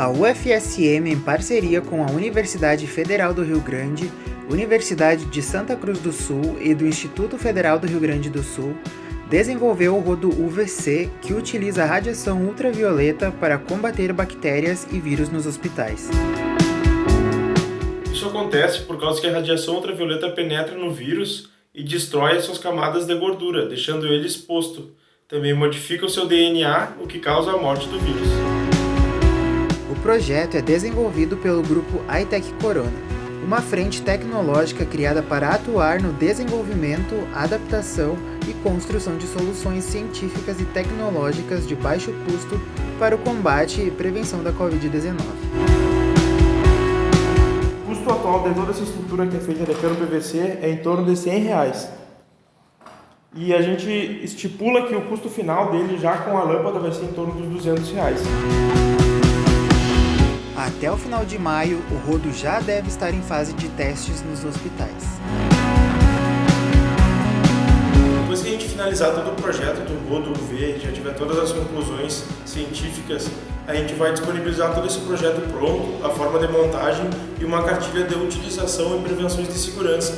A UFSM, em parceria com a Universidade Federal do Rio Grande, Universidade de Santa Cruz do Sul e do Instituto Federal do Rio Grande do Sul, desenvolveu o rodo UVC, que utiliza radiação ultravioleta para combater bactérias e vírus nos hospitais. Isso acontece por causa que a radiação ultravioleta penetra no vírus e destrói as suas camadas de gordura, deixando ele exposto. Também modifica o seu DNA, o que causa a morte do vírus. O projeto é desenvolvido pelo grupo iTech Corona, uma frente tecnológica criada para atuar no desenvolvimento, adaptação e construção de soluções científicas e tecnológicas de baixo custo para o combate e prevenção da Covid-19. O custo atual de toda essa estrutura que é feita cano PVC é em torno de 100 reais. E a gente estipula que o custo final dele já com a lâmpada vai ser em torno dos 200 reais. Até o final de maio, o rodo já deve estar em fase de testes nos hospitais. Depois que a gente finalizar todo o projeto do rodo UV, já tiver todas as conclusões científicas, a gente vai disponibilizar todo esse projeto pronto, a forma de montagem e uma cartilha de utilização e prevenções de segurança,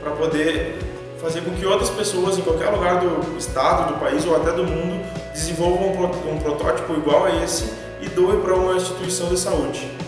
para poder fazer com que outras pessoas em qualquer lugar do estado, do país ou até do mundo desenvolvam um protótipo igual a esse e doe para uma instituição de saúde.